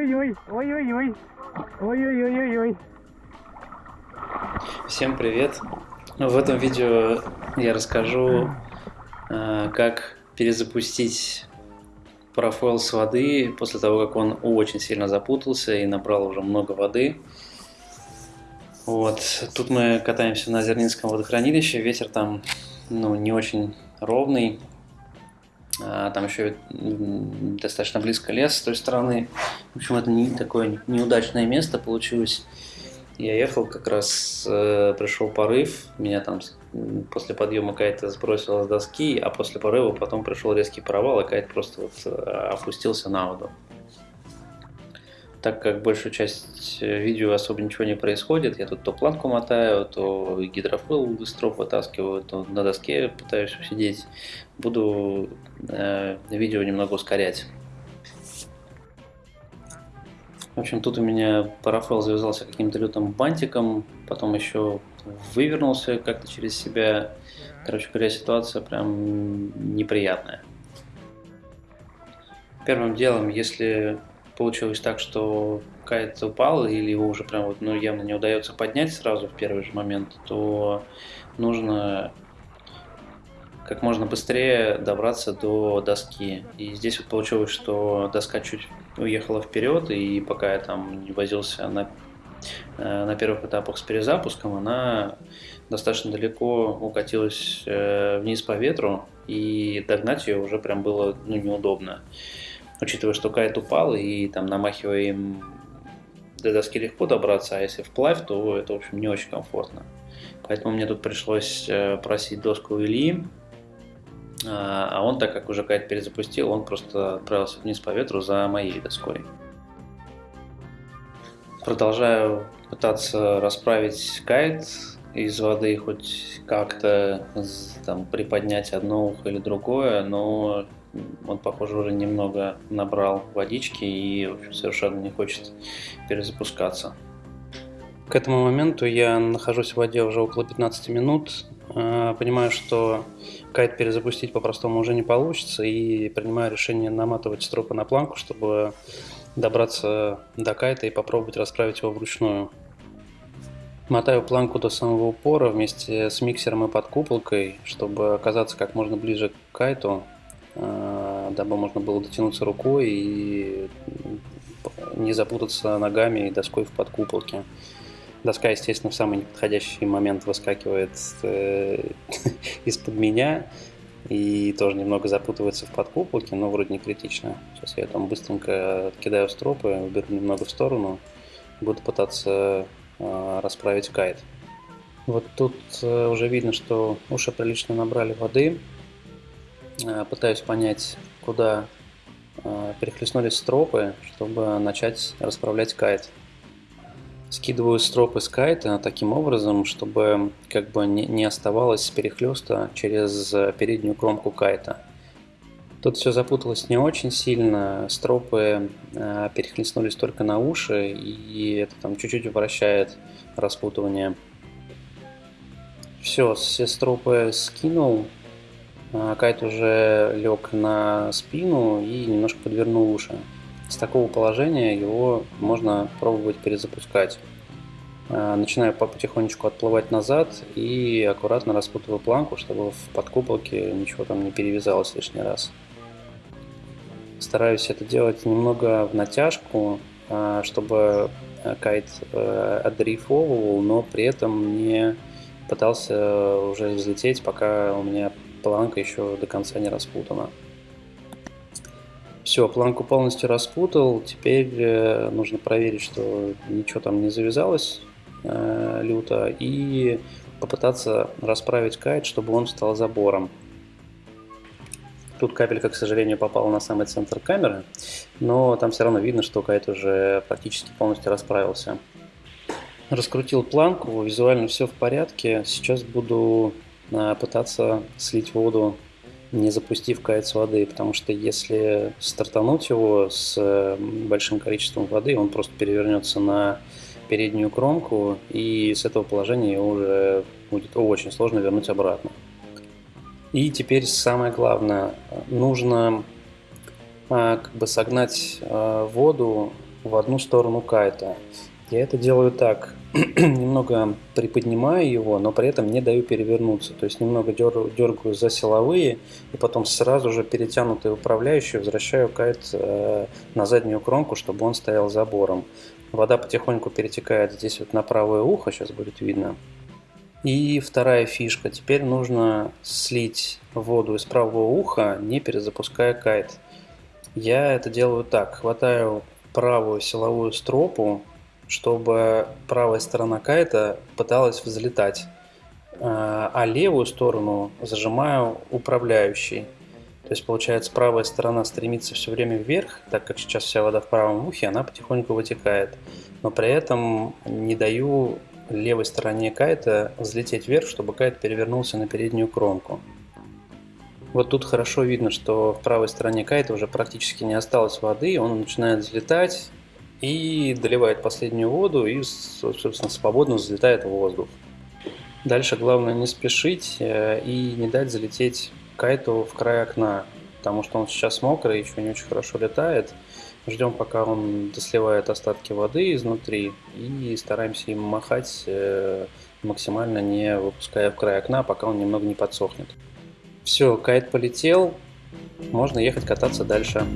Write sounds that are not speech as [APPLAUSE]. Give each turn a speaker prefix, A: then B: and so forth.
A: Ой-ой-ой, ой-ой-ой, ой-ой-ой-ой-ой.
B: Всем привет! В этом видео я расскажу, э, как перезапустить парафойл с воды после того, как он очень сильно запутался и набрал уже много воды. Вот. Тут мы катаемся на Зернинском водохранилище, ветер там ну, не очень ровный, там еще достаточно близко лес с той стороны. В общем, это не такое неудачное место получилось. Я ехал, как раз э, пришел порыв, меня там после подъема кайта сбросило с доски, а после порыва потом пришел резкий провал, и кайт просто вот э, опустился на воду. Так как большую часть э, видео особо ничего не происходит, я тут то планку мотаю, то гидрофил из троп вытаскиваю, то на доске пытаюсь усидеть. Буду э, видео немного ускорять. В общем, тут у меня парафел завязался каким-то лютым бантиком, потом еще вывернулся как-то через себя. Короче говоря, ситуация прям неприятная. Первым делом, если получилось так, что кайт упал или его уже прям вот, ну, явно не удается поднять сразу в первый же момент, то нужно как можно быстрее добраться до доски. И здесь вот получилось, что доска чуть уехала вперед, и пока я там не возился на, э, на первых этапах с перезапуском, она достаточно далеко укатилась э, вниз по ветру, и догнать ее уже прям было ну, неудобно учитывая, что кайт упал, и там намахиваем до доски легко добраться, а если вплавь, то это, в общем, не очень комфортно. Поэтому мне тут пришлось э, просить доску у Ильи, а, а он, так как уже кайт перезапустил, он просто отправился вниз по ветру за моей доской. Продолжаю пытаться расправить кайт из воды, хоть как-то там приподнять одно ухо или другое, но он, похоже, уже немного набрал водички и в общем, совершенно не хочет перезапускаться. К этому моменту я нахожусь в воде уже около 15 минут. А, понимаю, что кайт перезапустить по-простому уже не получится и принимаю решение наматывать стропы на планку, чтобы добраться до кайта и попробовать расправить его вручную. Мотаю планку до самого упора вместе с миксером и подкуполкой, чтобы оказаться как можно ближе к кайту Э, дабы можно было дотянуться рукой и не запутаться ногами и доской в подкуполке. Доска, естественно, в самый неподходящий момент выскакивает э, [LAUGHS] из-под меня и тоже немного запутывается в подкуполке, но вроде не критично. Сейчас я там быстренько кидаю стропы, уберу немного в сторону, буду пытаться расправить кайт. Вот тут э, уже видно, что уши прилично набрали воды, Э, пытаюсь понять, куда э, перехлестнулись стропы, чтобы начать расправлять кайт. Скидываю стропы с кайта таким образом, чтобы как бы не оставалось перехлеста через переднюю кромку кайта. Тут все запуталось не очень сильно, стропы э, перехлестнулись только на уши, и это там чуть-чуть вращает распутывание. Все, все стропы скинул, а, кайт уже лег на спину и немножко подвернул уши. С такого положения его можно пробовать перезапускать. А, начинаю потихонечку отплывать назад и аккуратно распутываю планку, чтобы в подкуполке ничего там не перевязалось лишний раз. Стараюсь это делать немного в натяжку, а, чтобы кайт э, отдрейфовывал, но при этом не пытался уже взлететь, пока у меня планка еще до конца не распутана. Все, планку полностью распутал. Теперь э, нужно проверить, что ничего там не завязалось э, люто. И попытаться расправить кайт, чтобы он стал забором. Тут капелька, к сожалению, попала на самый центр камеры, но там все равно видно, что кайт уже практически полностью расправился. Раскрутил планку, визуально все в порядке. Сейчас буду пытаться слить воду, не запустив кайт с воды, потому что если стартануть его с большим количеством воды, он просто перевернется на переднюю кромку, и с этого положения уже будет очень сложно вернуть обратно. И теперь самое главное, нужно а, как бы согнать а, воду в одну сторону кайта. Я это делаю так, [CLEARS THROAT] немного приподнимаю его, но при этом не даю перевернуться. То есть немного дергаю за силовые и потом сразу же перетянутый управляющий возвращаю кайт э, на заднюю кромку, чтобы он стоял забором. Вода потихоньку перетекает здесь вот на правое ухо, сейчас будет видно. И вторая фишка. Теперь нужно слить воду из правого уха, не перезапуская кайт. Я это делаю так. Хватаю правую силовую стропу, чтобы правая сторона кайта пыталась взлетать, а, а левую сторону зажимаю управляющий. То есть, получается, правая сторона стремится все время вверх, так как сейчас вся вода в правом ухе, она потихоньку вытекает. Но при этом не даю левой стороне кайта взлететь вверх, чтобы кайт перевернулся на переднюю кромку. Вот тут хорошо видно, что в правой стороне кайта уже практически не осталось воды, он начинает взлетать, и доливает последнюю воду и, собственно, свободно взлетает в воздух. Дальше главное не спешить э, и не дать залететь кайту в край окна, потому что он сейчас мокрый, еще не очень хорошо летает. Ждем, пока он досливает остатки воды изнутри и стараемся им махать э, максимально не выпуская в край окна, пока он немного не подсохнет. Все, кайт полетел, можно ехать кататься дальше.